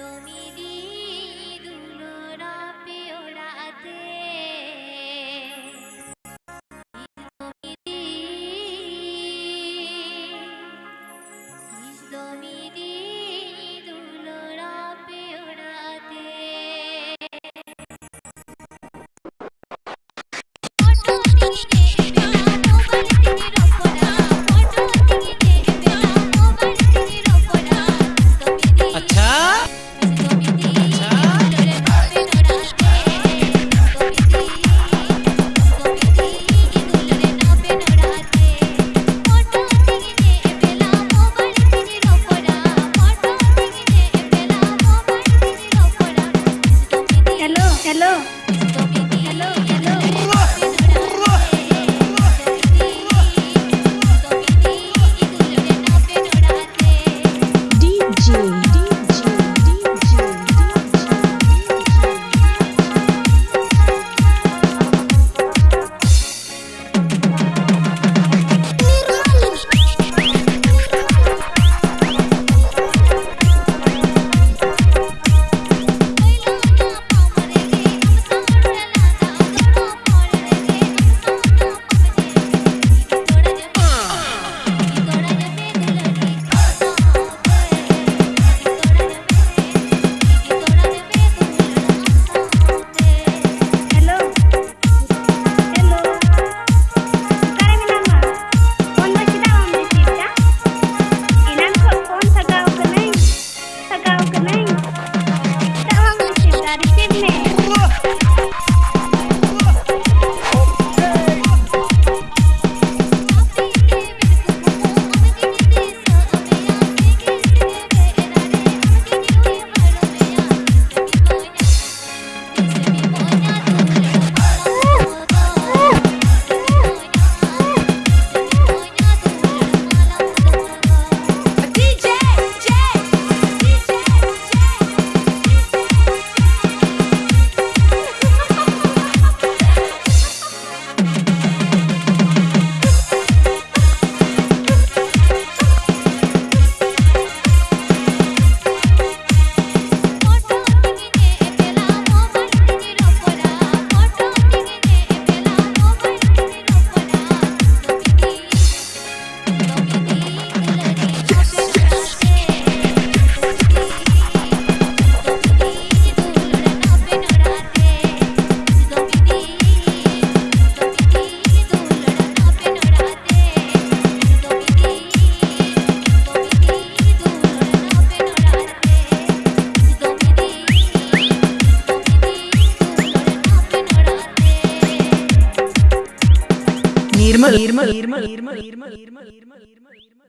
তুমি দুলুরা প্রিয় রাতে Thank you. 20 20 20 20 20 20 20 20